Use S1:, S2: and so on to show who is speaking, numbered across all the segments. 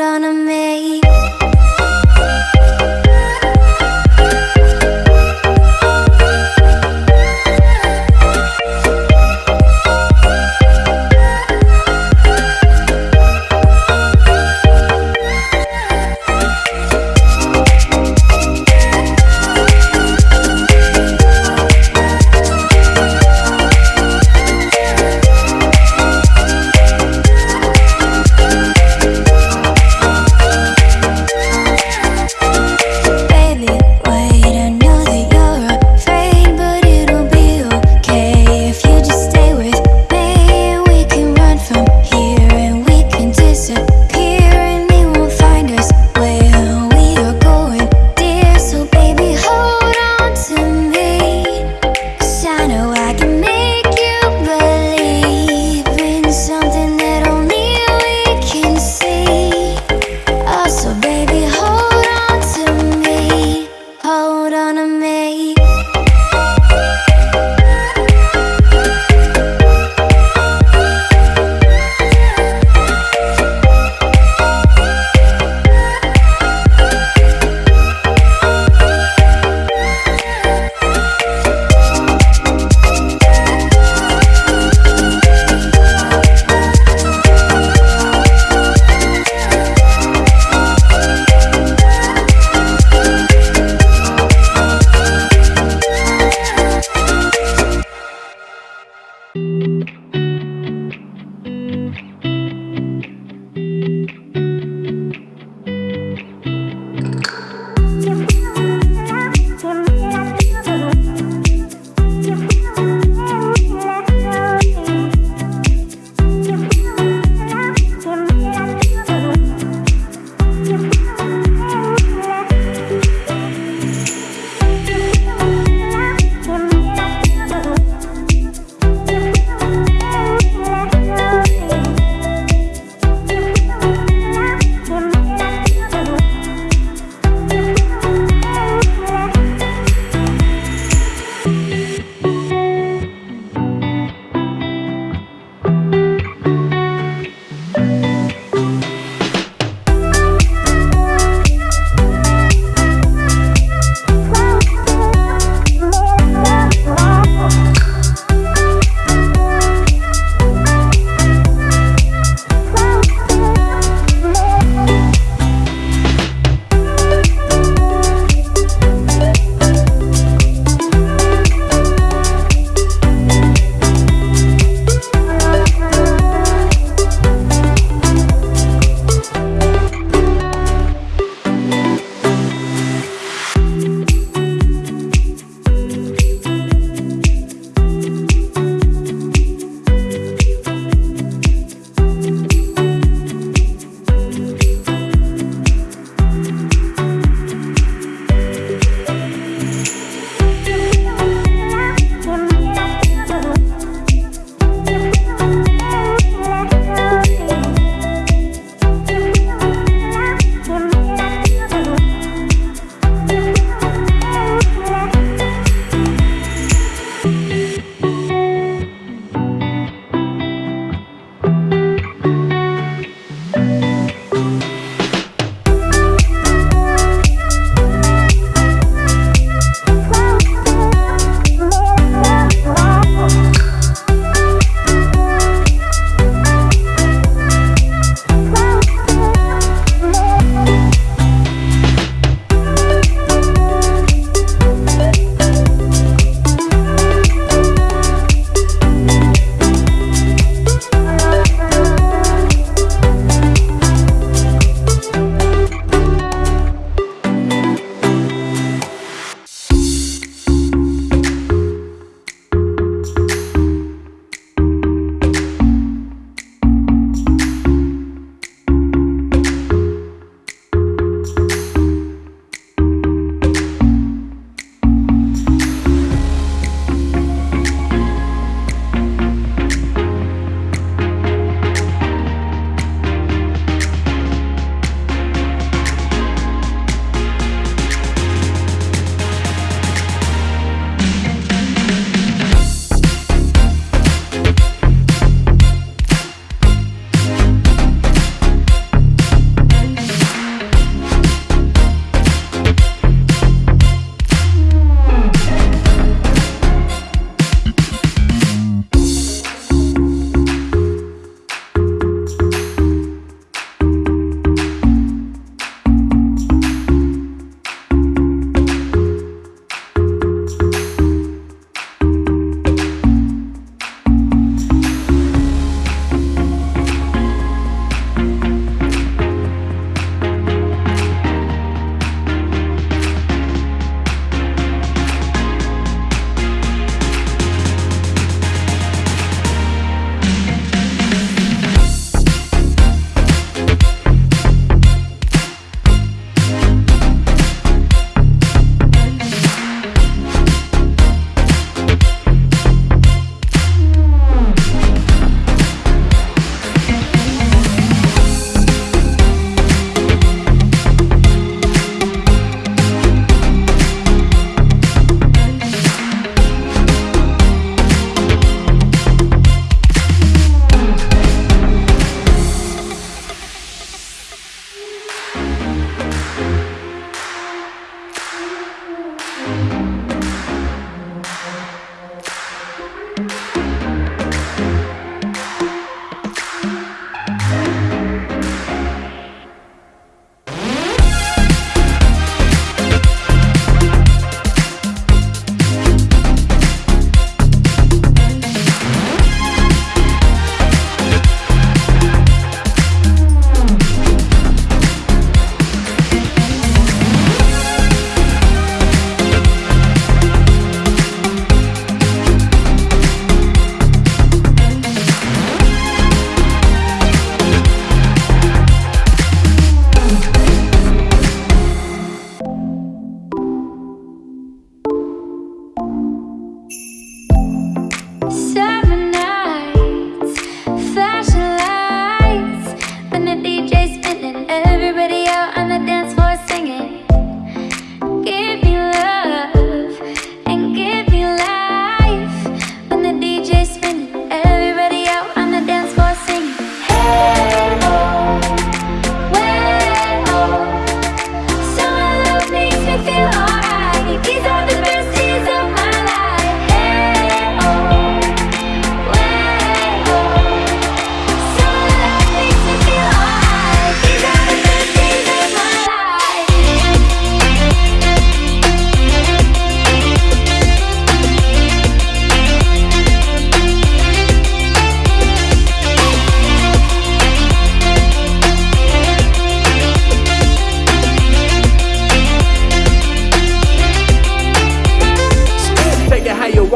S1: on a minute.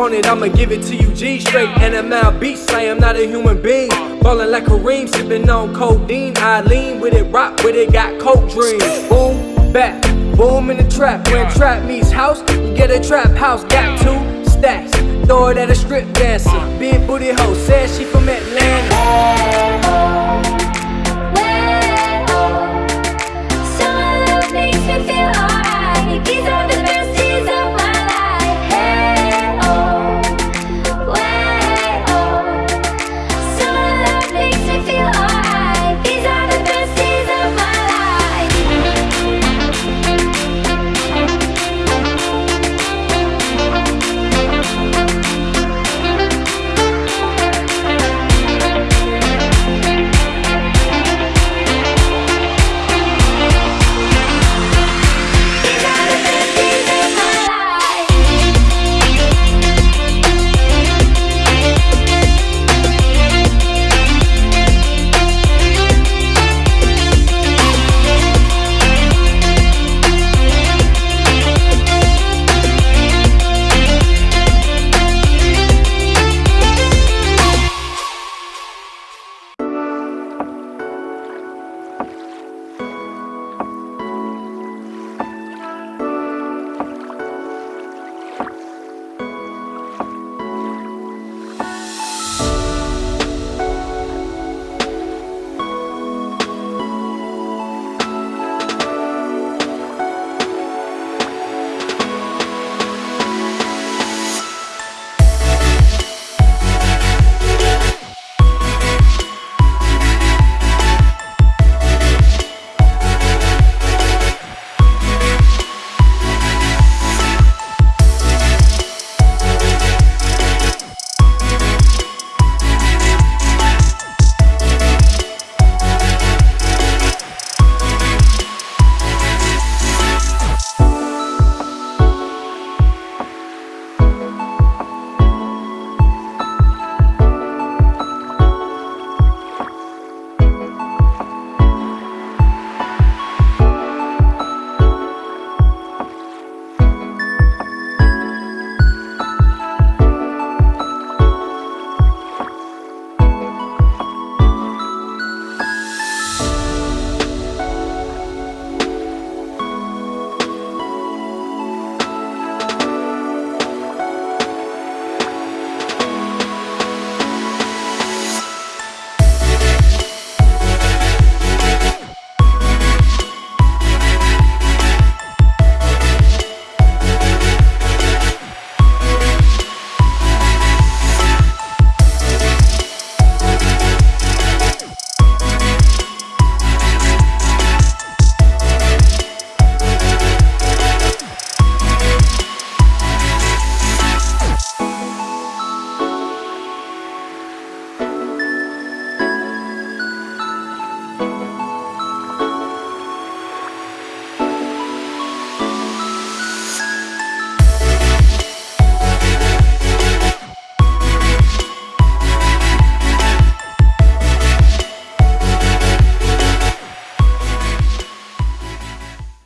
S1: want it, I'ma give it to you G straight. NML Say I am not a human being. Ballin' like Kareem, sippin' on codeine. I lean with it, rock with it, got coke dreams. Boom, back, boom in the trap. When trap meets house, you get a trap house. Got two stacks, throw it at a strip dancer. Big booty hoe, says she from Atlanta.